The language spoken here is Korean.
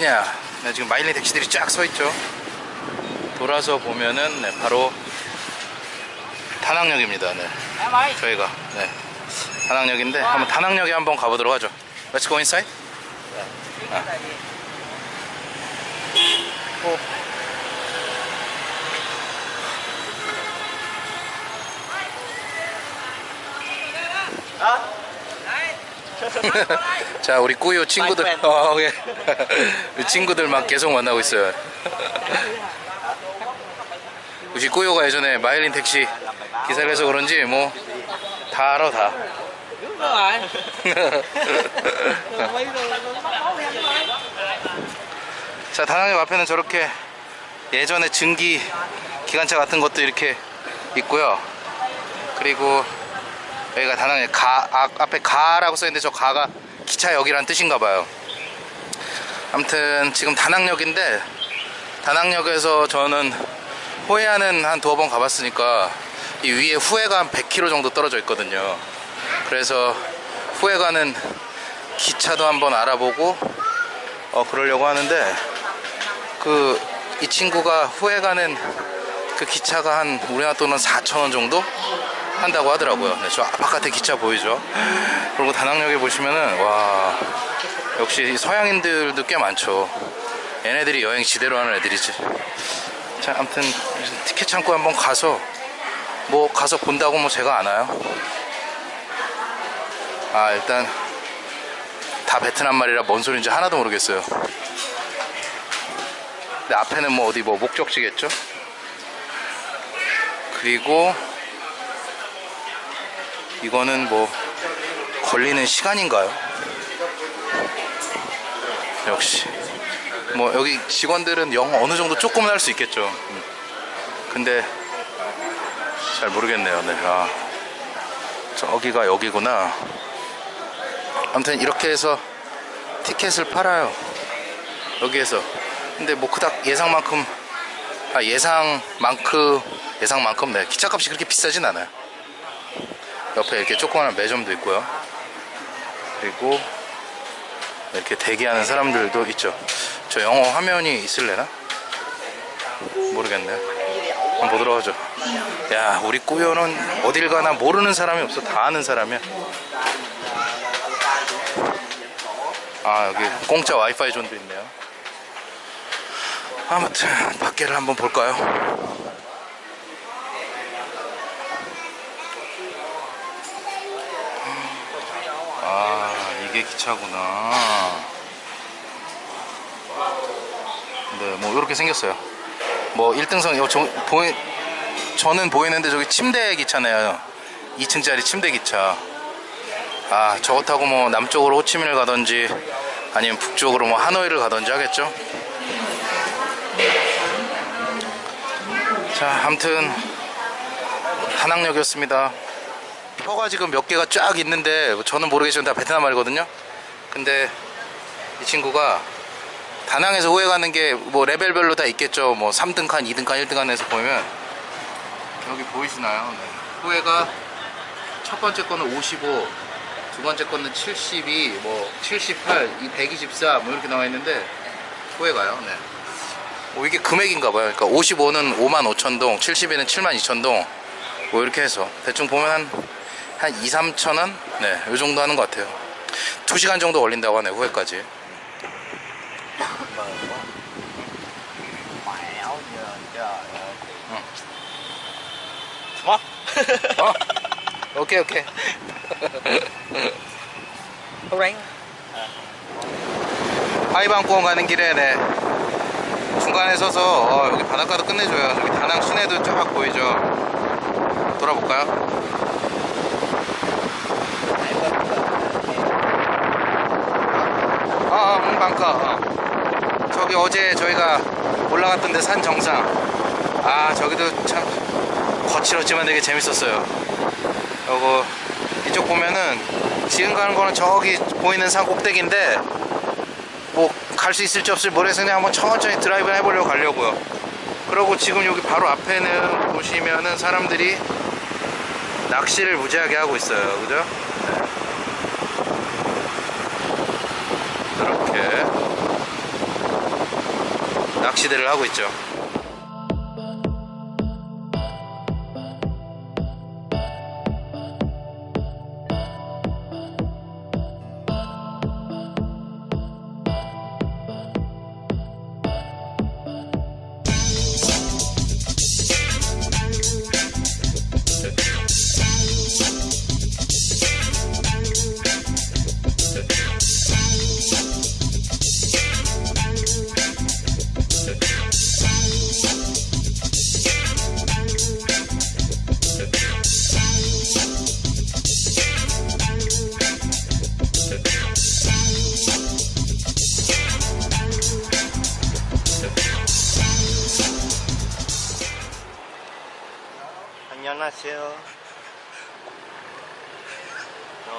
어디냐. 네, 지금 마일린 택시들이 쫙 서 있죠. 돌아서 보면은 네, 바로 다낭역입니다. 네. 저희가. 네. 다낭역인데 한번 다낭역에 한번 가보도록 하죠. Let's go inside. 아. 오. 자 우리 꾸요 친구들. 어, 예. 우리 친구들 막 계속 만나고 있어요 우리 꾸요가 예전에 마일린 택시 기사를 해서 그런지 뭐 다 알아 다 자 다낭역 앞에는 저렇게 예전에 증기 기관차 같은 것도 이렇게 있고요 그리고 여기가 다낭역 가 아, 앞에 가라고 써있는데 저 가가 기차역이란 뜻인가 봐요. 아무튼 지금 다낭역인데 다낭역에서 저는 호해안은 한 두어 번 가봤으니까 이 위에 후해가 한 100km 정도 떨어져 있거든요. 그래서 후해 가는 기차도 한번 알아보고 어 그러려고 하는데 그 이 친구가 후에 가는 그 기차가 한 우리나라 돈은 4,000원 정도 한다고 하더라고요. 네, 저 바깥에 기차 보이죠? 그리고 다낭역에 보시면은 와 역시 서양인들도 꽤 많죠. 얘네들이 여행 지대로 하는 애들이지. 자, 아무튼 티켓 창고 한번 가서 뭐 가서 본다고 뭐 제가 아나요? 아 일단 다 베트남 말이라 뭔 소리인지 하나도 모르겠어요. 근데 앞에는 뭐 어디 뭐 목적지겠죠? 그리고 이거는 뭐 걸리는 시간인가요? 역시 뭐 여기 직원들은 영어 어느 정도 조금은 할 수 있겠죠. 음. 근데 잘 모르겠네요. 네. 아, 저기가 여기구나. 아무튼 이렇게 해서 티켓을 팔아요. 여기에서. 근데 뭐 그닥 예상만큼 아 예상만큼 예상만큼 네 기차값이 그렇게 비싸진 않아요. 옆에 이렇게 조그마한 매점도 있고요. 그리고 이렇게 대기하는 사람들도 있죠. 저 영어 화면이 있을래나? 모르겠네요. 한번 보도록 하죠. 야, 우리 꾸요는 어딜 가나 모르는 사람이 없어. 다 아는 사람이야. 아, 여기 공짜 와이파이 존도 있네요. 아무튼 밖에를 한번 볼까요? 아, 이게 기차구나. 네, 뭐 이렇게 생겼어요. 뭐 1등석 요 저, 보이, 저는 보이는데 저기 침대 기차네요. 2층짜리 침대 기차. 아, 저거 타고 뭐 남쪽으로 호치민을 가든지 아니면 북쪽으로 뭐 하노이를 가든지 하겠죠. 자, 아무튼 다낭역이었습니다. 표가 지금 몇 개가 쫙 있는데 저는 모르겠지만 다 베트남 말이거든요. 근데 이 친구가 다낭에서 호에 가는 게 뭐 레벨별로 다 있겠죠. 뭐 3등 칸, 2등 칸, 1등 칸에서 보면 여기 보이시나요? 네. 호에가 첫 번째 거는 55, 두 번째 거는 72, 뭐 78, 이 124, 뭐 이렇게 나와 있는데 호에 가요. 네. 뭐 이게 금액인가 봐요. 그러니까 55는 5만 5천 동, 72는 7만 2천 동, 뭐 이렇게 해서 대충 보면 한, 한 2, 3천 원? 네, 요 정도 하는 것 같아요. 2시간 정도 걸린다고 하네요, Ừ. What? 어? 오케이, 오케이. 하이방공원 가는 길에 네. 중간에 서서 어, 여기 바닷가도 끝내줘요. 저기 다낭 시내도 쫙 보이죠. 돌아볼까요? 아, 아 홍 방카. 어. 저기 어제 저희가 올라갔던 데 산 정상. 아, 저기도 참 거칠었지만 되게 재밌었어요. 요거 이쪽 보면은 지금 가는 거는 저기 보이는 산 꼭대기인데 뭐 갈 수 있을지 없을지 모르겠어요. 그냥 한번 천천히 드라이브 해보려고 가려고요. 그리고 지금 여기 바로 앞에는 보시면은 사람들이 낚시를 무지하게 하고 있어요. 그죠? 네. 이렇게 낚시대를 하고 있죠 No.